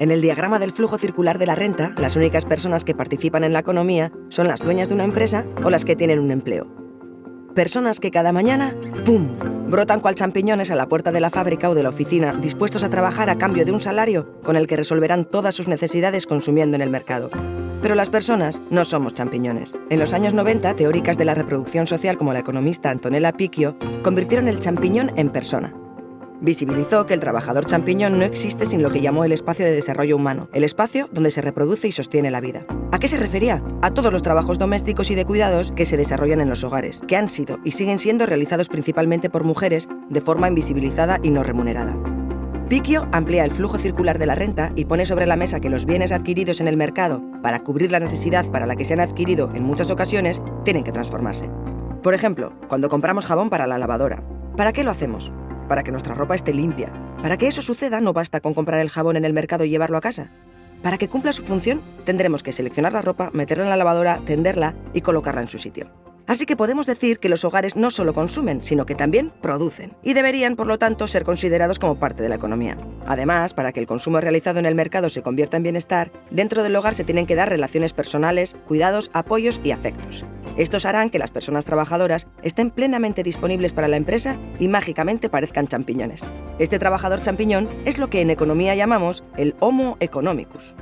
En el diagrama del flujo circular de la renta, las únicas personas que participan en la economía son las dueñas de una empresa o las que tienen un empleo. Personas que cada mañana, ¡pum!, brotan cual champiñones a la puerta de la fábrica o de la oficina, dispuestos a trabajar a cambio de un salario con el que resolverán todas sus necesidades consumiendo en el mercado. Pero las personas no somos champiñones. En los años 90, teóricas de la reproducción social como la economista Antonella Picchio convirtieron el champiñón en persona. Visibilizó que el trabajador champiñón no existe sin lo que llamó el espacio de desarrollo humano, el espacio donde se reproduce y sostiene la vida. ¿A qué se refería? A todos los trabajos domésticos y de cuidados que se desarrollan en los hogares, que han sido y siguen siendo realizados principalmente por mujeres de forma invisibilizada y no remunerada. Picchio amplía el flujo circular de la renta y pone sobre la mesa que los bienes adquiridos en el mercado para cubrir la necesidad para la que se han adquirido en muchas ocasiones tienen que transformarse. Por ejemplo, cuando compramos jabón para la lavadora. ¿Para qué lo hacemos? Para que nuestra ropa esté limpia. Para que eso suceda no basta con comprar el jabón en el mercado y llevarlo a casa. Para que cumpla su función, tendremos que seleccionar la ropa, meterla en la lavadora, tenderla y colocarla en su sitio. Así que podemos decir que los hogares no solo consumen, sino que también producen, y deberían, por lo tanto, ser considerados como parte de la economía. Además, para que el consumo realizado en el mercado se convierta en bienestar, dentro del hogar se tienen que dar relaciones personales, cuidados, apoyos y afectos. Estos harán que las personas trabajadoras estén plenamente disponibles para la empresa y mágicamente parezcan champiñones. Este trabajador champiñón es lo que en economía llamamos el Homo economicus.